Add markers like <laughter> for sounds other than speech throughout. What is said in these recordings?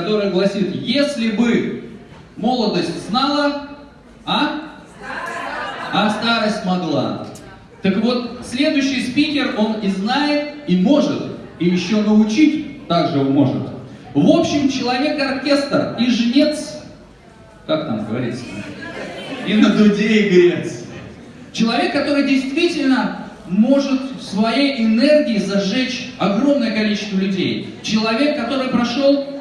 которая гласит, если бы молодость знала, а? А старость могла. Так вот, следующий спикер, он и знает, и может, и еще научить также он может. В общем, человек-оркестр и жнец, как там говорится, и на дуде игрец. Человек, который действительно может своей энергией зажечь огромное количество людей. Человек, который прошел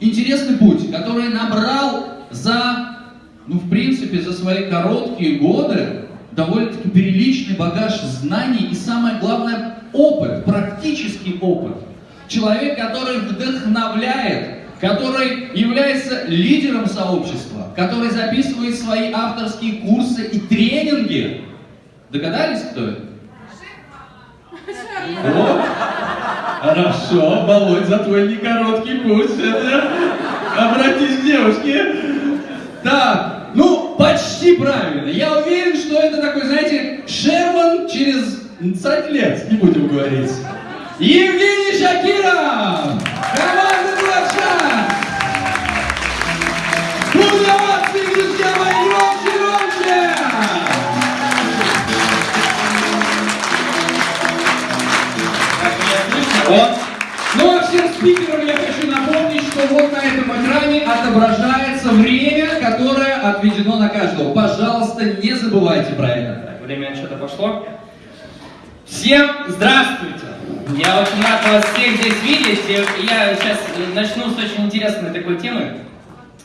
интересный путь, который набрал за, ну, в принципе, за свои короткие годы довольно-таки приличный багаж знаний и, самое главное, опыт, практический опыт. Человек, который вдохновляет, который является лидером сообщества, который записывает свои авторские курсы и тренинги. Догадались, кто это? О, хорошо, Володь, за твой некороткий путь. Обратись к девушке. Так, ну, почти правильно. Я уверен, что это такой, знаете, Шерман через 20 лет, не будем говорить. Евгений Шакиров! Команда «Блэкшан»! Вот. Ну а всем спикерам я хочу напомнить, что вот на этом экране отображается время, которое отведено на каждого. Пожалуйста, не забывайте про это. Так, время что-то пошло. Всем здравствуйте! Я очень рад вас всех здесь видеть. Я сейчас начну с очень интересной такой темы.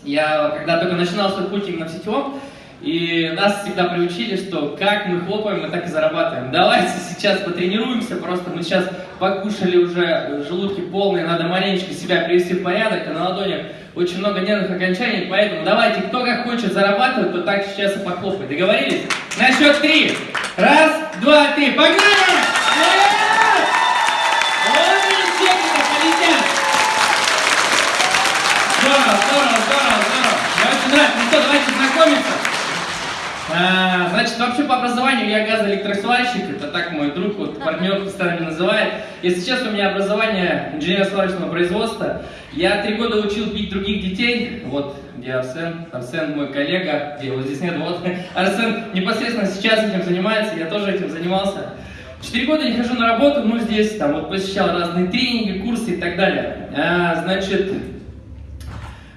Я когда только начинал свой путь именно в сетевом, и нас всегда приучили, что как мы хлопаем, мы так и зарабатываем. Давайте сейчас потренируемся, просто мы сейчас покушали уже, желудки полные, надо маленечко себя привести в порядок, а на ладонях очень много нервных окончаний, поэтому давайте, кто как хочет зарабатывать, то так сейчас и похлопает. Договорились? На счет три. Раз, два, три. Погнали! Вот и техника, полетят! Здорово, здорово, здорово, здорово. Мне очень нравится. Ну что, давайте знакомиться. А, значит, вообще по образованию я газоэлектросварщик, это так мой друг, вот партнер постоянно называет. Если честно, у меня образование инженерно-сварочного производства. Я три года учил бить других детей, вот где Арсен, Арсен мой коллега, где его здесь нет, вот. <laughs> Арсен непосредственно сейчас этим занимается, я тоже этим занимался. Четыре года не хожу на работу, ну здесь там вот посещал разные тренинги, курсы и так далее. А, значит,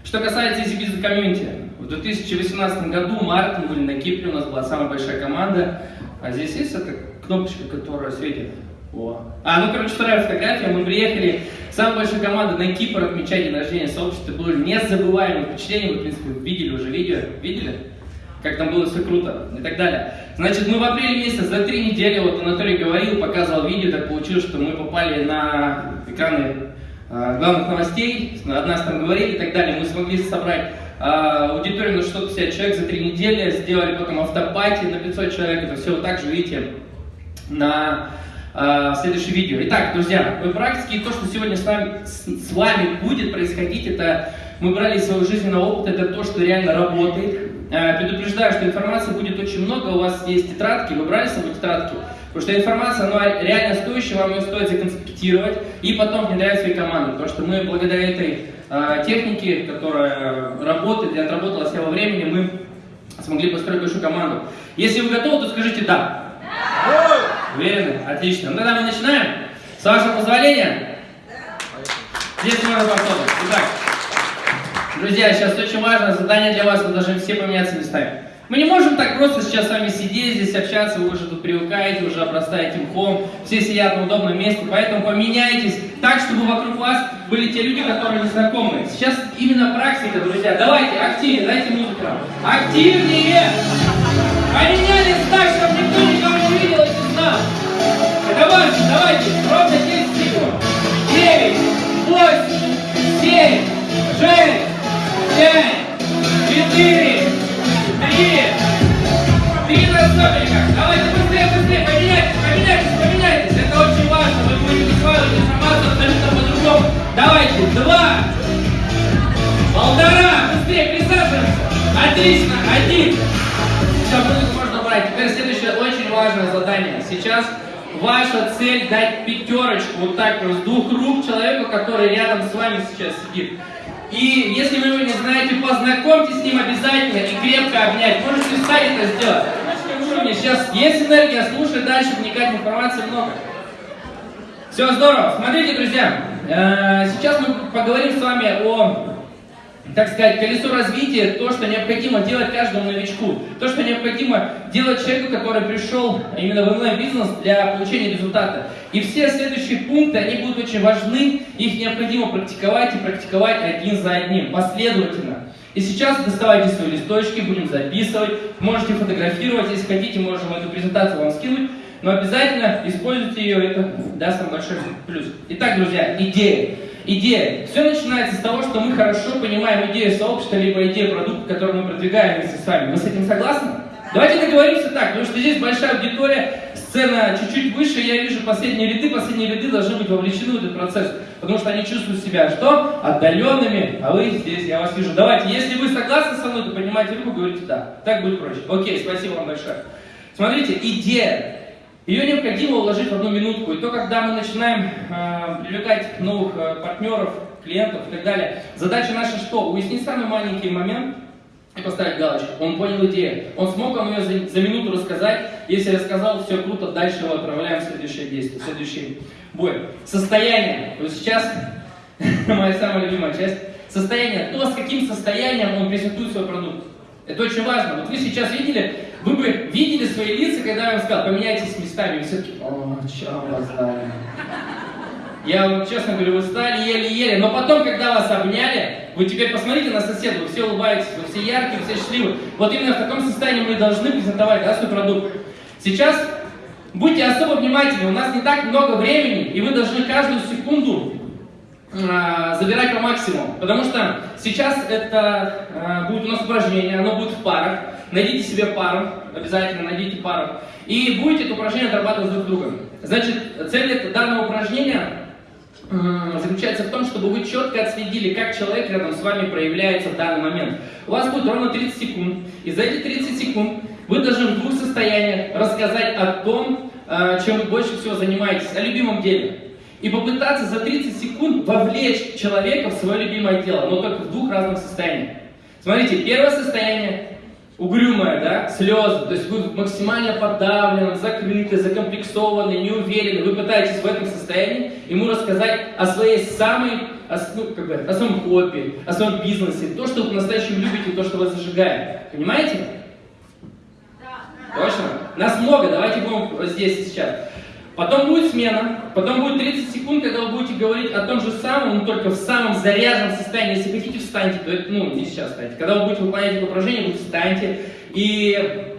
что касается Business Community, в 2018 году, март, мы были на Кипре, у нас была самая большая команда. А здесь есть эта кнопочка, которая светит? О. А, ну, короче, вторая фотография. Мы приехали, самая большая команда на Кипр отмечать день рождения сообщества. Было незабываемое впечатление. Вы, в принципе, видели уже видео. Видели? Как там было все круто и так далее. Значит, мы в апреле месяце, за три недели, вот Анатолий говорил, показывал видео, так получилось, что мы попали на экраны э, главных новостей, о нас там говорили и так далее. Мы смогли собрать аудиторию на 650 человек за три недели, сделали потом автопати на 500 человек, это все вот так же видите на а, следующее видео. Итак, друзья, мы практики, то, что сегодня с вами, с, с вами будет происходить, это мы брали из своего жизненного опыта, это то, что реально работает. А, предупреждаю, что информации будет очень много, у вас есть тетрадки, вы брали с собой тетрадки, потому что информация, она реально стоящая, вам ее стоит законспектировать и потом внедрять в свои команды, потому что мы благодаря этой а, техники, которая работает и отработала себя во времени, мы смогли построить большую команду. Если вы готовы, то скажите «да». Да! Уверены? Отлично. Ну тогда мы начинаем. С вашего позволения. Здесь можно попробовать. Итак, друзья, сейчас очень важное задание для вас, вы должны все поменяться местами. Мы не можем так просто сейчас с вами сидеть здесь, общаться, вы уже тут привыкаете, уже обрастаете мхом, все сидят на удобном месте, поэтому поменяйтесь так, чтобы вокруг вас были те люди, которые не знакомы. Сейчас именно практика, друзья. Давайте, активнее, дайте музыку. Активнее! Поменялись так, чтобы никто никого не видел и знал. Это важно, давайте, ровно 10 секунд. 9, 8, 7, 6, 5, 4, Три! Три на столиках! Давайте быстрее, быстрее! Поменяйтесь, поменяйтесь, поменяйтесь! Это очень важно! Вы будете усваивать информацию абсолютно по-другому! Давайте! Два! Полтора! Быстрее присаживаемся! Отлично! Один! Все, музыку можно убрать. Теперь следующее очень важное задание. Сейчас ваша цель дать пятерочку вот так вот с двух рук человеку, который рядом с вами сейчас сидит. И если вы его не знаете, познакомьтесь с ним обязательно и крепко обнять. Можете встать это сделать. Сейчас есть энергия, слушай дальше, вникать в информацию много. Все здорово. Смотрите, друзья, э, сейчас мы поговорим с вами о так сказать, колесо развития, то, что необходимо делать каждому новичку, то, что необходимо делать человеку, который пришел именно в онлайн-бизнес для получения результата. И все следующие пункты, они будут очень важны, их необходимо практиковать и практиковать один за одним, последовательно. И сейчас доставайте свои листочки, будем записывать, можете фотографировать, если хотите, можем эту презентацию вам скинуть, но обязательно используйте ее, это даст вам большой плюс. Итак, друзья, идея идея. Все начинается с того, что мы хорошо понимаем идею сообщества, либо идею продукта, который мы продвигаем вместе с вами. Вы с этим согласны? Давайте договоримся так, потому что здесь большая аудитория, сцена чуть-чуть выше, я вижу последние ряды, последние ряды должны быть вовлечены в этот процесс, потому что они чувствуют себя что? Отдаленными, а вы здесь, я вас вижу. Давайте, если вы согласны со мной, то поднимайте руку, говорите да. Так будет проще. Окей, спасибо вам большое. Смотрите, идея. Ее необходимо уложить в одну минутку. И то, когда мы начинаем э, привлекать новых э, партнеров, клиентов и так далее, задача наша что? Уяснить самый маленький момент и поставить галочку. Он понял идею. Он смог вам ее за, за минуту рассказать. Если рассказал, все круто, дальше его отправляем в следующее действие, в следующий бой. Состояние. Вот сейчас <laughs> моя самая любимая часть. Состояние. То, с каким состоянием он презентует свой продукт. Это очень важно. Вот вы сейчас видели, вы бы видели свои лица, когда я вам сказал, поменяйтесь местами, и все таки о, что вас Я вам честно говорю, вы стали еле-еле, но потом, когда вас обняли, вы теперь посмотрите на соседа, вы все улыбаетесь, вы все яркие, все счастливы. Вот именно в таком состоянии мы должны презентовать да, свой продукт. Сейчас будьте особо внимательны, у нас не так много времени, и вы должны каждую секунду а, забирать по максимуму. Потому что сейчас это а, будет у нас упражнение, оно будет в парах. Найдите себе пару, обязательно найдите пару. И будете это упражнение отрабатывать друг с другом. Значит, цель данного упражнения заключается в том, чтобы вы четко отследили, как человек рядом с вами проявляется в данный момент. У вас будет ровно 30 секунд. И за эти 30 секунд вы должны в двух состояниях рассказать о том, а, чем вы больше всего занимаетесь, о любимом деле и попытаться за 30 секунд вовлечь человека в свое любимое дело, но только в двух разных состояниях. Смотрите, первое состояние угрюмое, да, слезы, то есть вы максимально подавлены, закрыты, закомплексованы, не уверены, вы пытаетесь в этом состоянии ему рассказать о своей самой, о, ну, как бы, о своем хобби, о своем бизнесе, то, что вы по-настоящему любите, то, что вас зажигает. Понимаете? Да. Точно? Нас много, давайте будем здесь сейчас. Потом будет смена, потом будет 30 секунд, когда вы будете говорить о том же самом, но только в самом заряженном состоянии. Если хотите, встаньте, то это, ну, не сейчас встаньте. Когда вы будете выполнять это упражнение, вы встаньте и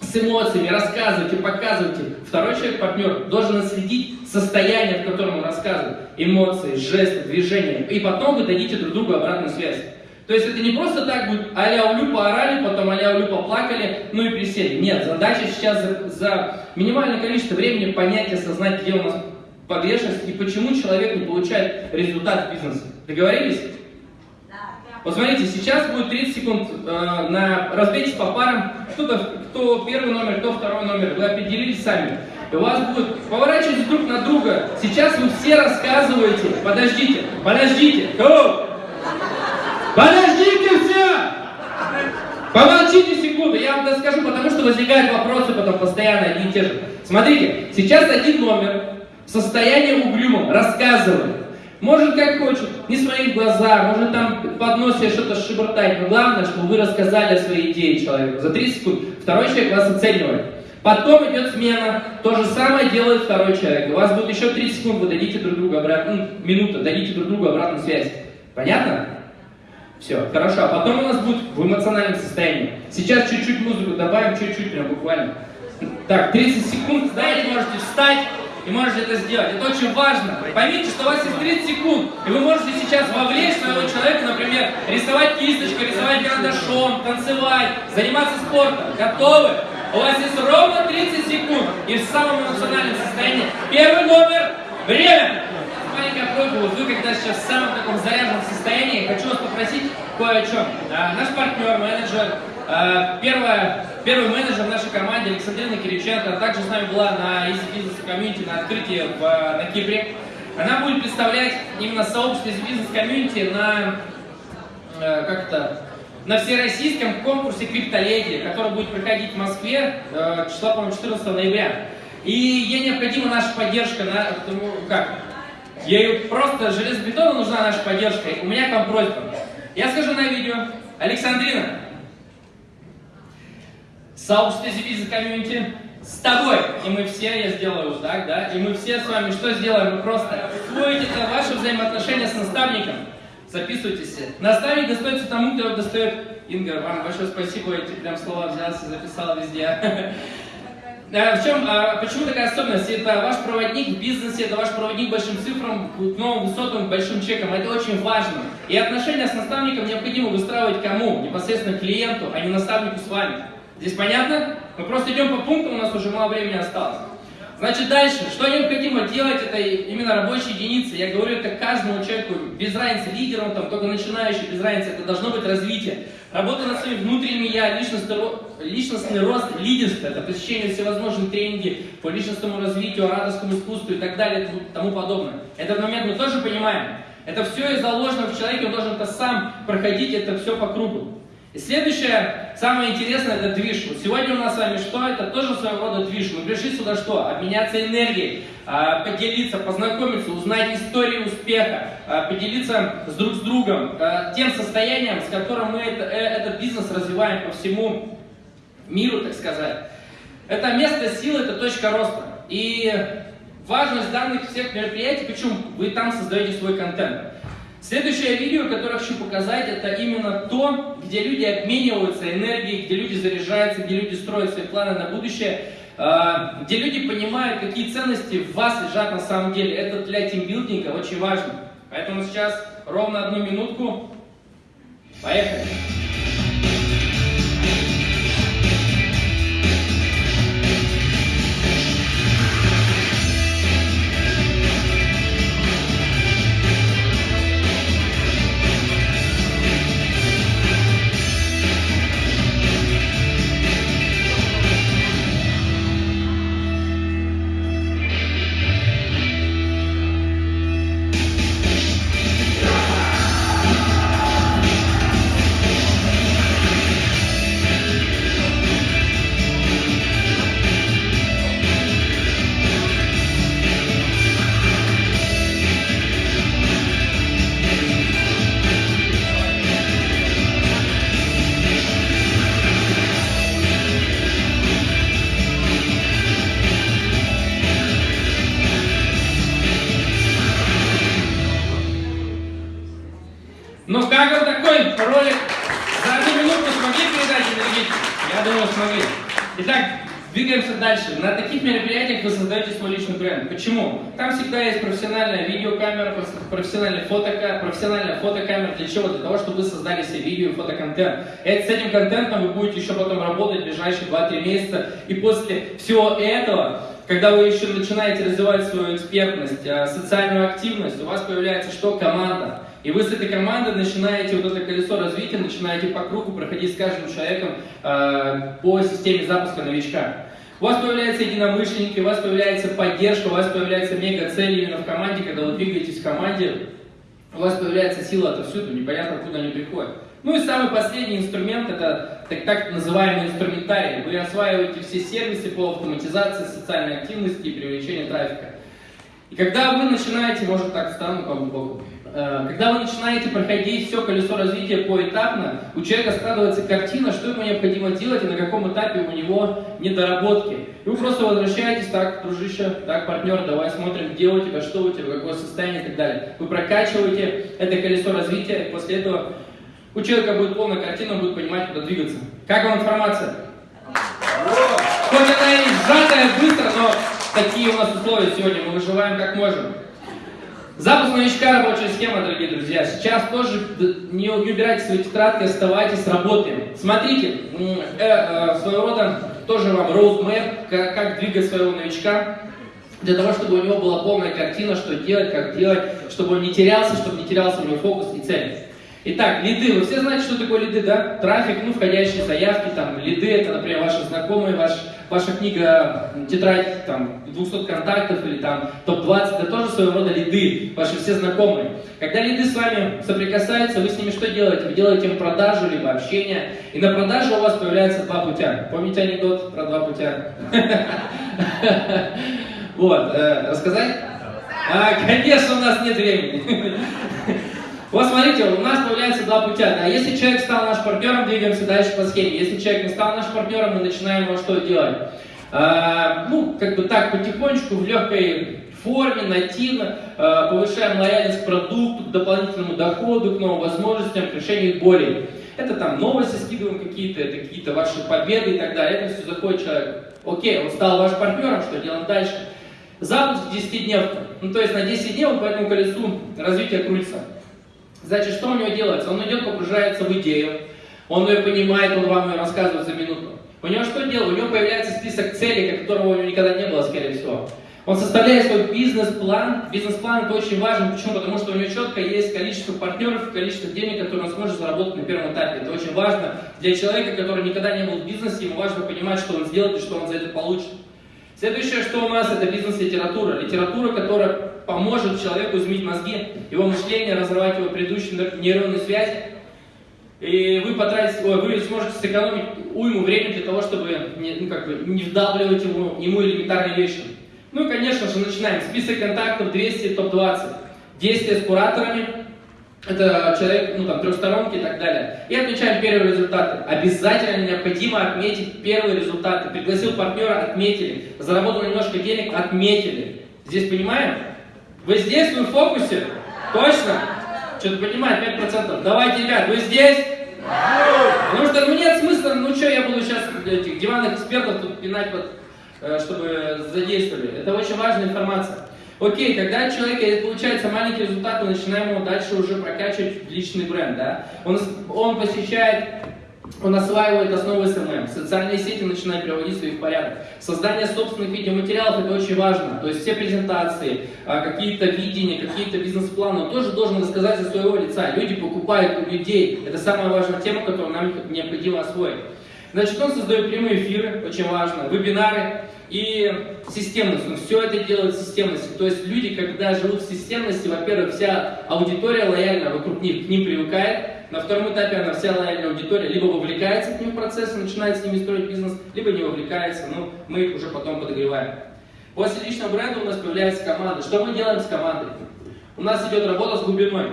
с эмоциями рассказывайте, показывайте. Второй человек, партнер, должен отследить состояние, в котором он рассказывает. Эмоции, жесты, движения. И потом вы дадите друг другу обратную связь. То есть это не просто так будет а-ля улю поорали, потом а-ля улю поплакали, ну и присели. Нет, задача сейчас за, за минимальное количество времени понять, осознать, где у нас погрешность и почему человек не получает результат в бизнесе. Договорились? Вот смотрите, сейчас будет 30 секунд э, на разбейтесь по парам. Кто-то, кто первый номер, кто второй номер. Вы определились сами. И у вас будет поворачиваться друг на друга. Сейчас вы все рассказываете. Подождите, подождите. Go! Подождите все! Помолчите секунду, я вам расскажу, потому что возникают вопросы потом постоянно одни и те же. Смотрите, сейчас один номер в состоянии угрюмом рассказывает. Может как хочет, не своих глаза, может там под нос что-то шебуртать, но главное, чтобы вы рассказали о своей идее человеку. За 30 секунд второй человек вас оценивает. Потом идет смена, то же самое делает второй человек. У вас будет еще 30 секунд, вы дадите друг другу обратно, ну, минута, дадите друг другу обратную связь. Понятно? Все, хорошо. А потом у нас будет в эмоциональном состоянии. Сейчас чуть-чуть музыку добавим, чуть-чуть, прям буквально. Так, 30 секунд, знаете, можете встать и можете это сделать. Это очень важно. Поймите, что у вас есть 30 секунд, и вы можете сейчас вовлечь своего человека, например, рисовать кисточкой, рисовать карандашом, танцевать, заниматься спортом. Готовы? У вас есть ровно 30 секунд, и в самом эмоциональном состоянии. Первый номер. Время! Маленькая просьба, вот вы когда сейчас в самом таком заряженном состоянии, хочу вас попросить кое о чем. Да, наш партнер, менеджер Э, первая, первый менеджер в нашей команде Александрина Кириченко также с нами была на Easy Business Community на открытии в, на Кипре. Она будет представлять именно сообщество Easy Business Community на, э, как то на всероссийском конкурсе Криптоледи, который будет проходить в Москве числа, по-моему, 14 ноября. И ей необходима наша поддержка, на, ну, как, ей просто железобетонно нужна наша поддержка. У меня к просьба. Я скажу на видео, Александрина, сообщество Зибиза комьюнити с тобой. И мы все, я сделаю вот так, да, и мы все с вами что сделаем? Мы просто усвоите это ваши взаимоотношения с наставником. Записывайтесь. Наставник достается тому, кто его достает. Инга, вам большое спасибо, эти прям слова взялся, записал везде. <laughs> В чем, а, почему такая особенность? Это ваш проводник в бизнесе, это ваш проводник большим цифрам, к новым высотам, большим чекам. Это очень важно. И отношения с наставником необходимо выстраивать кому? Непосредственно клиенту, а не наставнику с вами. Здесь понятно? Мы просто идем по пунктам, у нас уже мало времени осталось. Значит, дальше, что необходимо делать, это именно рабочие единицы. Я говорю это каждому человеку, без разницы, лидер он там, только начинающий, без разницы, это должно быть развитие. Работа над своим внутренним я, личностный, рост, лидерство, это посещение всевозможных тренинги по личностному развитию, радостному искусству и так далее и тому подобное. Этот момент мы тоже понимаем. Это все заложено в человеке, он должен это сам проходить, это все по кругу. И следующее, самое интересное, это движ. Вот сегодня у нас с вами что? Это тоже своего рода движ. Мы пришли сюда что? Обменяться энергией, а, поделиться, познакомиться, узнать историю успеха, а, поделиться с друг с другом а, тем состоянием, с которым мы это, э, этот бизнес развиваем по всему миру, так сказать. Это место силы, это точка роста. И важность данных всех мероприятий, почему вы там создаете свой контент. Следующее видео, которое хочу показать, это именно то, где люди обмениваются энергией, где люди заряжаются, где люди строят свои планы на будущее, а, где люди понимают, какие ценности в вас лежат на самом деле. Это для тимбилдинга очень важно. Поэтому сейчас ровно одну минутку. Поехали! Почему? Там всегда есть профессиональная видеокамера, профессиональная фотокамера, профессиональная фотокамера. Для чего? Для того, чтобы вы создали себе видео и фотоконтент. И с этим контентом вы будете еще потом работать в ближайшие 2-3 месяца. И после всего этого, когда вы еще начинаете развивать свою экспертность, а, социальную активность, у вас появляется что? Команда. И вы с этой командой начинаете вот это колесо развития, начинаете по кругу проходить с каждым человеком э, по системе запуска новичка. У вас появляются единомышленники, у вас появляется поддержка, у вас появляется мега-цель именно в команде, когда вы двигаетесь в команде, у вас появляется сила отовсюду, непонятно, откуда они приходят. Ну и самый последний инструмент, это так, так называемый инструментарий. Вы осваиваете все сервисы по автоматизации социальной активности и привлечению трафика. И когда вы начинаете, может так встану по боку, Э, когда вы начинаете проходить все колесо развития поэтапно, у человека складывается картина, что ему необходимо делать и на каком этапе у него недоработки. И вы просто возвращаетесь, так, дружище, так, партнер, давай смотрим, где у тебя, что у тебя, какое состояние и так далее. Вы прокачиваете это колесо развития, и после этого у человека будет полная картина, он будет понимать, куда двигаться. Как вам информация? Хоть она и сжатая быстро, но такие у нас условия сегодня, мы выживаем как можем. Запуск новичка рабочая схема, дорогие друзья. Сейчас тоже не, не убирайте свои тетрадки, оставайтесь, работаем. Смотрите, э, э, своего рода тоже вам roadmap, как, как двигать своего новичка, для того, чтобы у него была полная картина, что делать, как делать, чтобы он не терялся, чтобы не терялся у него фокус и цель. Итак, лиды. Вы все знаете, что такое лиды, да? Трафик, ну, входящие заявки, там, лиды, это, например, ваши знакомые, ваш, ваша книга, тетрадь, там, 200 контактов или там топ-20, это тоже своего рода лиды, ваши все знакомые. Когда лиды с вами соприкасаются, вы с ними что делаете? Вы делаете им продажу, либо общение, и на продаже у вас появляется два путя. Помните анекдот про два путя? <laughs> Вот, э, рассказать? А, конечно, у нас нет времени. <laughs> Вот смотрите, у нас появляется два путя. Да? Если человек стал нашим партнером, двигаемся дальше по схеме. Если человек не стал нашим партнером, мы начинаем его что делать? А, ну, как бы так, потихонечку, в легкой форме, нативно, а, повышаем лояльность к продукту, к дополнительному доходу, к новым возможностям, к решению болей. Это там новости скидываем какие-то, это какие-то ваши победы и так далее. Это все заходит человек. Окей, он стал вашим партнером, что делаем дальше? Запуск 10 дней. Ну, то есть на 10 дней он по этому колесу развития крутится. Значит, что у него делается? Он идет, погружается в идею, он ее понимает, он вам ее рассказывает за минуту. У него что делать? У него появляется список целей, которого у него никогда не было, скорее всего. Он составляет свой бизнес-план. Бизнес-план это очень важен. Почему? Потому что у него четко есть количество партнеров, количество денег, которые он сможет заработать на первом этапе. Это очень важно для человека, который никогда не был в бизнесе. Ему важно понимать, что он сделает и что он за это получит. Следующее, что у нас, это бизнес-литература. Литература, которая поможет человеку изменить мозги, его мышление, разрывать его предыдущие нейронные связи. И вы потратите, ой, вы сможете сэкономить уйму времени для того, чтобы не, ну, как бы, не вдавливать ему, ему элементарные вещи. Ну и, конечно же, начинаем. Список контактов 200, топ-20. Действия с кураторами, это человек, ну там, трехсторонки и так далее. И отмечаем первые результаты. Обязательно необходимо отметить первые результаты. Пригласил партнера, отметили. Заработал немножко денег, отметили. Здесь понимаем? Вы здесь, вы в фокусе? Точно? Что-то понимает, 5%. Давайте, ребят, вы здесь? Потому что ну нет смысла, ну что, я буду сейчас этих диванных экспертов тут пинать, под, э, чтобы задействовали. Это очень важная информация. Окей, когда человек получается маленький результат, мы начинаем его дальше уже прокачивать личный бренд. Да? Он, он посещает он осваивает основы SMM, социальные сети начинает приводить свои в порядок. Создание собственных видеоматериалов это очень важно. То есть все презентации, а, какие-то видения, какие-то бизнес-планы тоже должен рассказать за своего лица. Люди покупают у людей. Это самая важная тема, которую нам необходимо освоить. Значит, он создает прямые эфиры, очень важно, вебинары, и системность. Он все это делает системностью. То есть люди, когда живут в системности, во-первых, вся аудитория лояльна вокруг них, к ним привыкает. На втором этапе она вся лояльная аудитория либо вовлекается к ним в процесс и начинает с ними строить бизнес, либо не вовлекается, но мы их уже потом подогреваем. После личного бренда у нас появляется команда. Что мы делаем с командой? У нас идет работа с глубиной.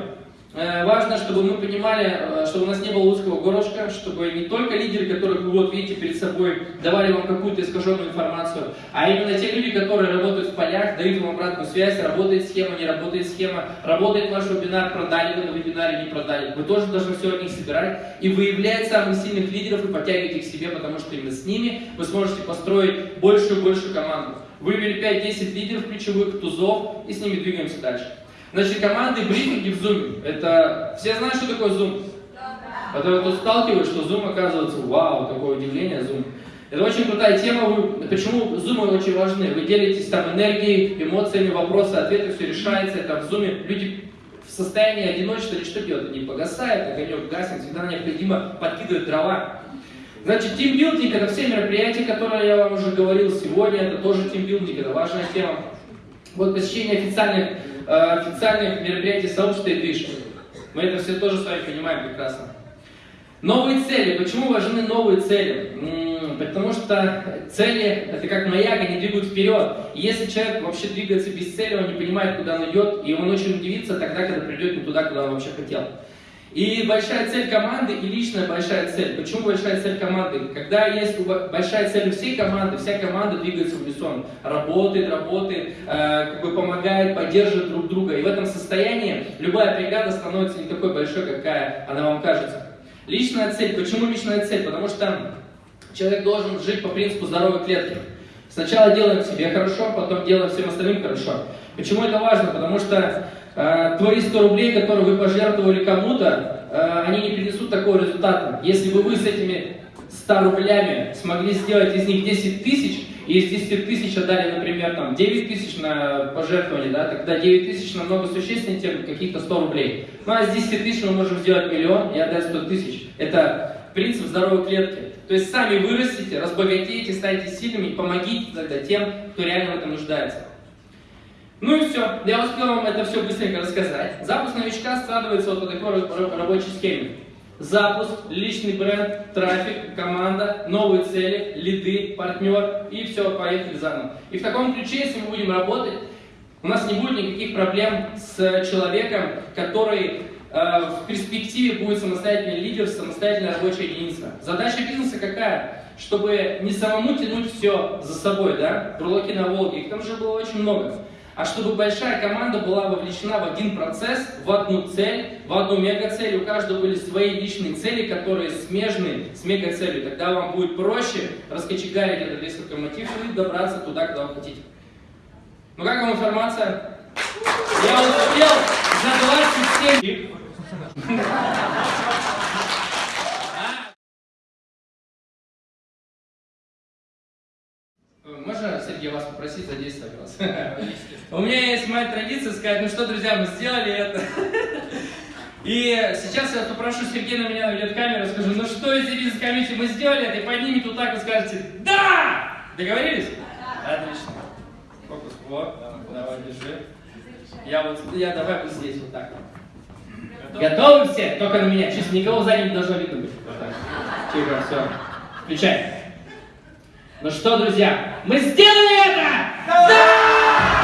Э, важно, чтобы мы понимали, э, чтобы у нас не было узкого горлышка, чтобы не только лидеры, которых вы вот видите перед собой, давали вам какую-то искаженную информацию, а именно те люди, которые работают в полях, дают вам обратную связь, работает схема, не работает схема, работает ваш вебинар, продали вы на вебинаре, не продали. Вы тоже должны все от них собирать и выявлять самых сильных лидеров и подтягивать их к себе, потому что именно с ними вы сможете построить большую и большую команду. Вывели 5-10 лидеров ключевых, тузов и с ними двигаемся дальше. Значит, команды брифинги в Zoom. Это все знают, что такое Zoom? То тут сталкиваюсь, что Zoom оказывается, вау, такое удивление Zoom. Это очень крутая тема. Вы, почему Zoom очень важны? Вы делитесь там энергией, эмоциями, вопросы, ответы, все решается. Это в Zoom люди в состоянии одиночества или что делают? Они погасают, огонек гаснет, всегда необходимо подкидывать дрова. Значит, тимбилдинг это все мероприятия, которые я вам уже говорил сегодня, это тоже тимбилдинг, это важная тема. Вот посещение официальных официальных мероприятий сообщества и движ. Мы это все тоже с вами понимаем прекрасно. Новые цели. Почему важны новые цели? Потому что цели, это как маяк, они двигают вперед. Если человек вообще двигается без цели, он не понимает, куда он идет, и он очень удивится тогда, когда придет не туда, куда он вообще хотел. И большая цель команды и личная большая цель. Почему большая цель команды? Когда есть большая цель у всей команды, вся команда двигается в унисон, работает, работает, э, как бы помогает, поддерживает друг друга. И в этом состоянии любая бригада становится не такой большой, какая она вам кажется. Личная цель. Почему личная цель? Потому что человек должен жить по принципу здоровой клетки. Сначала делаем себе хорошо, потом делаем всем остальным хорошо. Почему это важно? Потому что э, твои 100 рублей, которые вы пожертвовали кому-то, э, они не принесут такого результата. Если бы вы с этими 100 рублями смогли сделать из них 10 тысяч, и из 10 тысяч отдали, например, там 9 тысяч на пожертвование, да, тогда 9 тысяч намного существеннее, чем каких-то 100 рублей. Ну а с 10 тысяч мы можем сделать миллион и отдать 100 тысяч. Это принцип здоровой клетки. То есть сами вырастите, разбогатеете, станете сильными и помогите тогда тем, кто реально в этом нуждается. Ну и все. Я успел вам это все быстренько рассказать. Запуск новичка складывается вот по такой рабочей схеме. Запуск, личный бренд, трафик, команда, новые цели, лиды, партнер и все, поехали заново. И в таком ключе, если мы будем работать, у нас не будет никаких проблем с человеком, который э, в перспективе будет самостоятельный лидер, самостоятельная рабочая единица. Задача бизнеса какая? Чтобы не самому тянуть все за собой, да? Бурлаки на Волге, их там же было очень много а чтобы большая команда была вовлечена в один процесс, в одну цель, в одну мегацель, у каждого были свои личные цели, которые смежны с мегацелью. Тогда вам будет проще раскочегарить этот весь локомотив и добраться туда, куда вы хотите. Ну как вам информация? Я успел за 27 Можно, Сергей, вас попросить задействовать вас? <laughs> У меня есть моя традиция сказать, ну что, друзья, мы сделали это. <laughs> И сейчас я попрошу Сергея на меня наведет камеру, скажу, ну что из бизнес-комиссии мы сделали это, и поднимет вот так и скажете, да! Договорились? Отлично. Фокус, вот, давай, держи. Я вот, я давай вот здесь вот так. Готовы все? Только на меня. Чисто никого сзади не должно видно быть. Вот так. Тихо, все. Включай. Ну что, друзья, мы сделали это! Да! да!